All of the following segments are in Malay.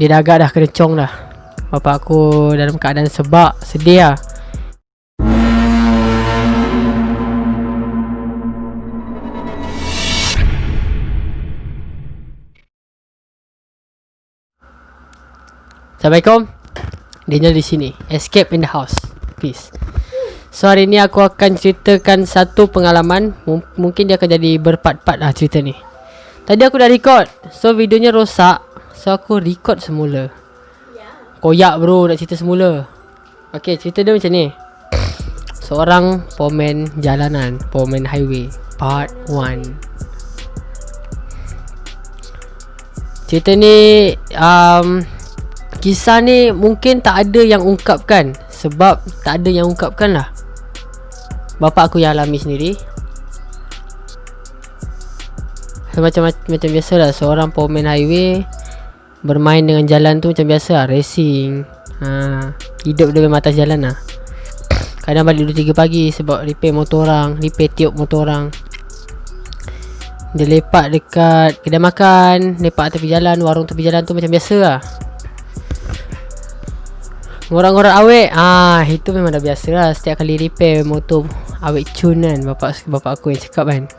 Dia dah agak dah kerencong dah. Bapak aku dalam keadaan sebab Sedih lah. Assalamualaikum. Daniel di sini. Escape in the house Peace So hari ni aku akan ceritakan satu pengalaman. M Mungkin dia akan jadi berpart-part lah cerita ni. Tadi aku dah record So videonya rosak So aku record semula. Koyak bro nak cerita semula. Okay cerita dia macam ni. Seorang pomen jalanan Pomen highway Part 1 Cerita ni um, Kisah ni mungkin tak ada yang ungkapkan. Sebab tak ada yang ungkapkan lah. Bapak aku yang alami sendiri. So, macam, macam, macam biasa lah. Seorang pemain highway Bermain dengan jalan tu macam biasa lah Racing. Ha, Hidup memang atas jalan lah. Kadang balik 2-3 pagi Sebab repair motor orang Repair tiup motor orang. Dia lepak dekat kedai makan Lepak tepi jalan Warung tepi jalan tu macam biasa lah. Ngorang-ngorang awet Ah Itu memang dah biasa lah. Setiap kali repair motor Awet cun kan Bapak bapak aku yang cakap kan.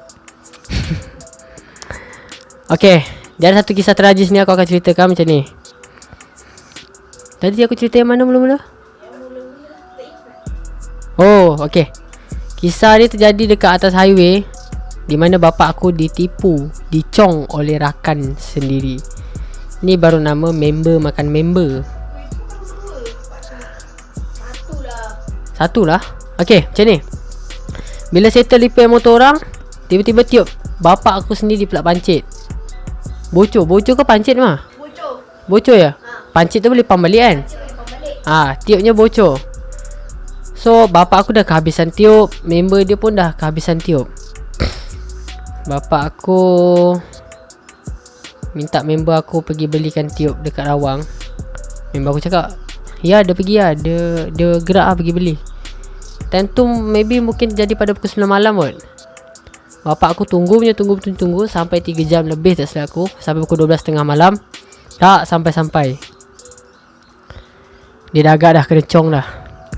Okay Dia ada satu kisah tragis ni Aku akan ceritakan macam ni. Tadi aku cerita yang mana mula-mula? Oh okay Kisah ni terjadi dekat atas highway Di mana bapak aku ditipu Dicong oleh rakan sendiri. Ni baru nama member makan member. Satu lah Okay macam ni. Bila settle repair motor orang Tiba-tiba tiup Bapak aku sendiri pula pancit Bocor Bocor ke pancit mah? Bocor. Bocor ya? Pancit tu boleh pump balik kan? Ah, ha, tiupnya bocor So bapak aku dah kehabisan tiup Member dia pun dah kehabisan tiup Bapak aku Minta member aku pergi belikan tiup dekat rawang Member aku cakap Ya dia pergi lah Dia, dia gerak lah pergi beli Time tu maybe mungkin jadi pada pukul 9 malam kot Bapak aku tunggu punya tunggu tunggu, tunggu Sampai 3 jam lebih tak silap aku. Sampai pukul 12 tengah malam. Tak sampai-sampai. Dia dah agak dah kerencong dah.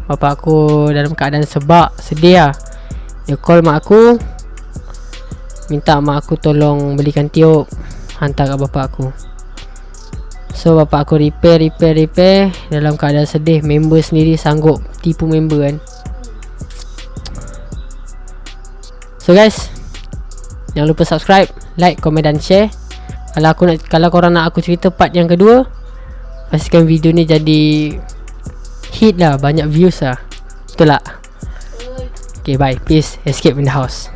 Bapak aku dalam keadaan sebab Sedih lah. Dia call mak aku. Minta mak aku tolong belikan tiup. Hantar kat bapak aku. So bapak aku repair repair repair. Dalam keadaan sedih Member sendiri sanggup tipu member kan. So guys Jangan lupa subscribe Like, komen dan share. Kalau aku nak Kalau korang nak aku cerita part yang kedua Pastikan video ni jadi Hit lah. Banyak views lah. Betul tak? Okay bye. Peace. Escape in the house